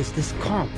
is this comp.